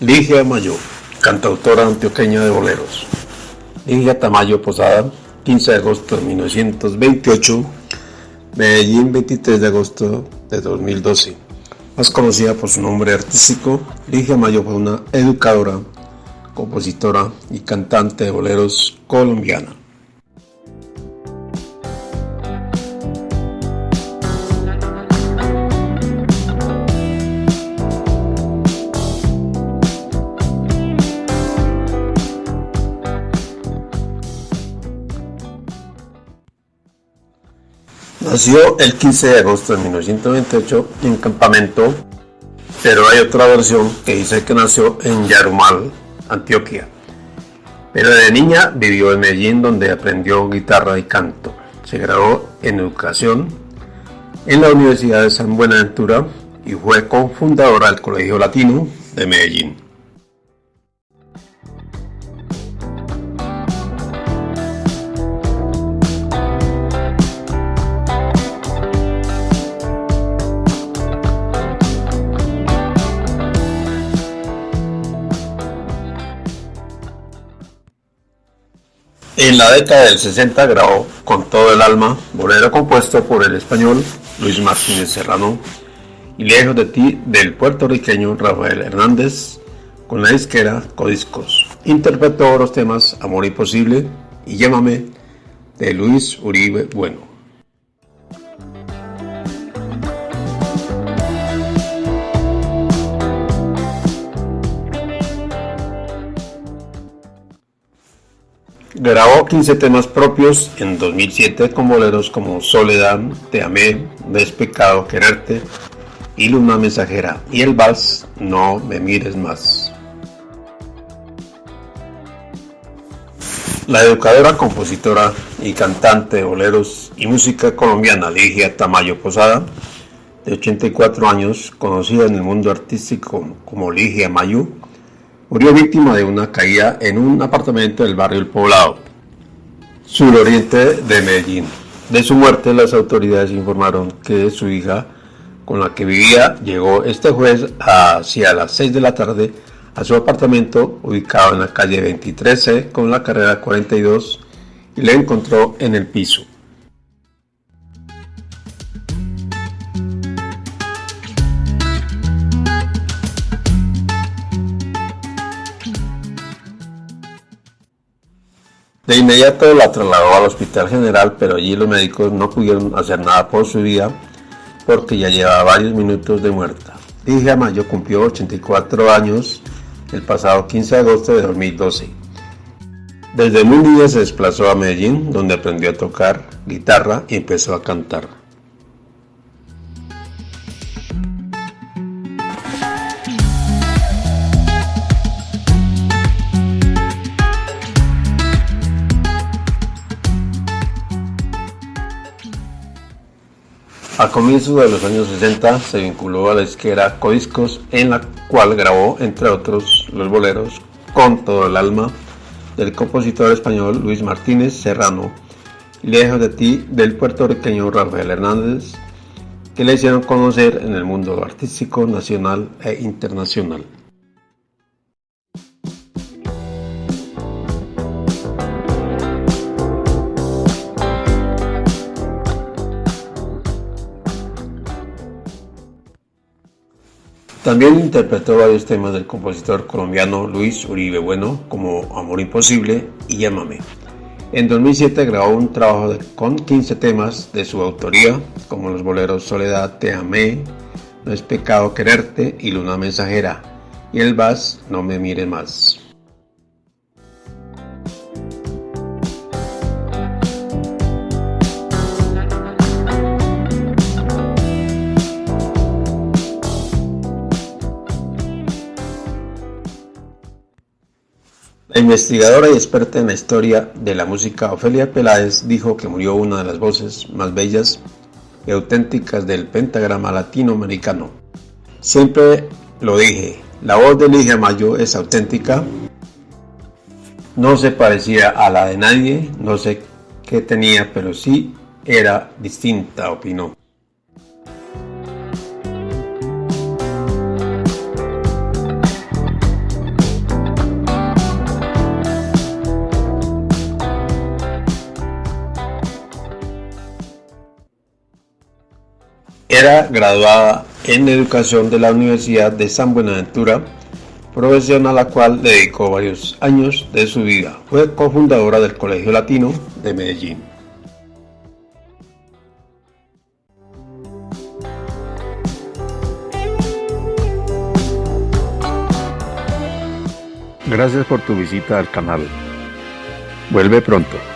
Ligia Mayo, cantautora antioqueña de boleros. Ligia Tamayo Posada, 15 de agosto de 1928, Medellín, 23 de agosto de 2012. Más conocida por su nombre artístico, Ligia Mayo fue una educadora, compositora y cantante de boleros colombiana. Nació el 15 de agosto de 1928 en Campamento, pero hay otra versión que dice que nació en Yarumal, Antioquia. Pero de niña vivió en Medellín donde aprendió guitarra y canto. Se graduó en educación en la Universidad de San Buenaventura y fue cofundadora del Colegio Latino de Medellín. En la década del 60 grabó Con todo el alma, bolero compuesto por el español Luis Martínez Serrano y Lejos de ti del puertorriqueño Rafael Hernández con la disquera Codiscos. Interpretó los temas Amor Imposible y Llámame de Luis Uribe Bueno. Grabó 15 temas propios en 2007 con boleros como Soledad, Te amé, Despecado quererte y Luna mensajera y el vals No me mires más. La educadora, compositora y cantante de boleros y música colombiana Ligia Tamayo Posada, de 84 años, conocida en el mundo artístico como Ligia Mayu, murió víctima de una caída en un apartamento del barrio El Poblado, suroriente de Medellín. De su muerte, las autoridades informaron que su hija, con la que vivía, llegó este jueves hacia las 6 de la tarde a su apartamento ubicado en la calle 23C con la carrera 42 y le encontró en el piso. De inmediato la trasladó al Hospital General, pero allí los médicos no pudieron hacer nada por su vida porque ya llevaba varios minutos de muerta. Ligia Mayo cumplió 84 años el pasado 15 de agosto de 2012. Desde muy niña se desplazó a Medellín, donde aprendió a tocar guitarra y empezó a cantar. A comienzos de los años 60 se vinculó a la izquierda Codiscos, en la cual grabó, entre otros, los boleros Con todo el alma del compositor español Luis Martínez Serrano Lejos de ti del puertorriqueño Rafael Hernández, que le hicieron conocer en el mundo artístico nacional e internacional. También interpretó varios temas del compositor colombiano Luis Uribe Bueno, como Amor Imposible y Llámame. En 2007 grabó un trabajo con 15 temas de su autoría, como los boleros Soledad, Te Amé, No es Pecado Quererte y Luna Mensajera, y el Vas, No Me Mire Más. La investigadora y experta en la historia de la música Ofelia Peláez dijo que murió una de las voces más bellas y auténticas del pentagrama latinoamericano. Siempre lo dije, la voz de Ligia Mayo es auténtica, no se parecía a la de nadie, no sé qué tenía, pero sí era distinta, opinó. Era graduada en educación de la Universidad de San Buenaventura, profesión a la cual dedicó varios años de su vida. Fue cofundadora del Colegio Latino de Medellín. Gracias por tu visita al canal. Vuelve pronto.